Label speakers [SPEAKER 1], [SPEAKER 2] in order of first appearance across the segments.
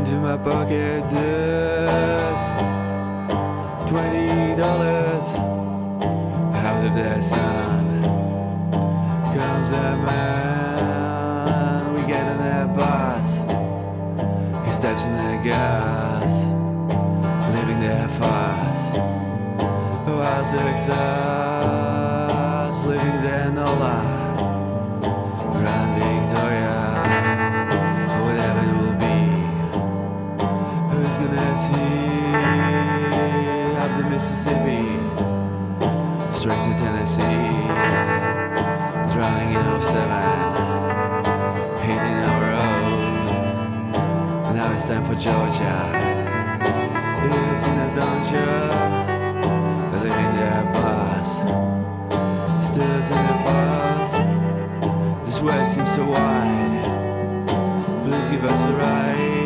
[SPEAKER 1] into my pocket this Twenty dollars. Out of the sun Comes a man We get on a bus. He steps in the gas Leaving the fast Wild oh, Texas See up the Mississippi? Straight to Tennessee, drowning in 07, hating our road. Now it's time for Georgia. You've us, don't you? Living their bus, still in the fuss. This world seems so wide. Please give us a ride.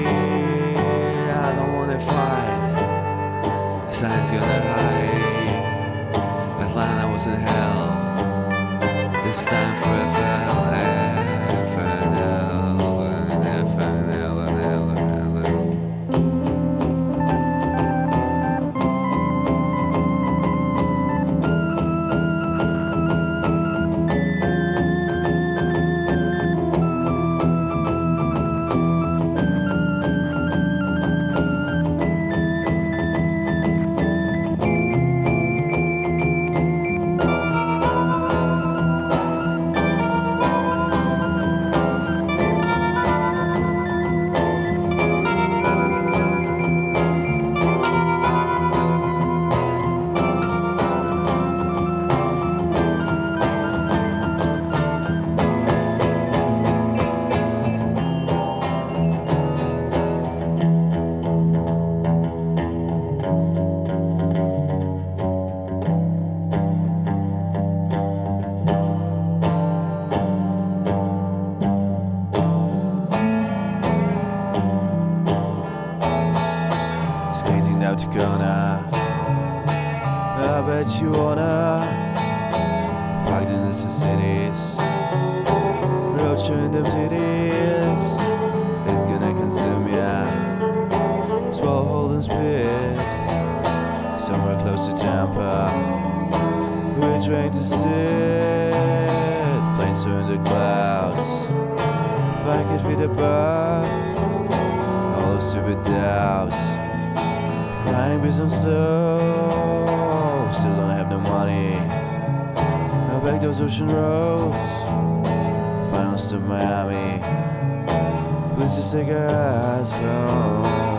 [SPEAKER 1] Wanna fight. Signs gonna hide. Atlanta was in hell. It's time for a FNL, skating down to uh, I bet you wanna fight in the cities, road showing them titties. It's gonna consume ya, swallow, and spit. Somewhere close to Tampa, we're trying to sit. Planes are in the clouds. If I could above all those stupid doubts. Flying business so still don't have no money. I back those ocean roads. Final stop Miami. Please just take us home.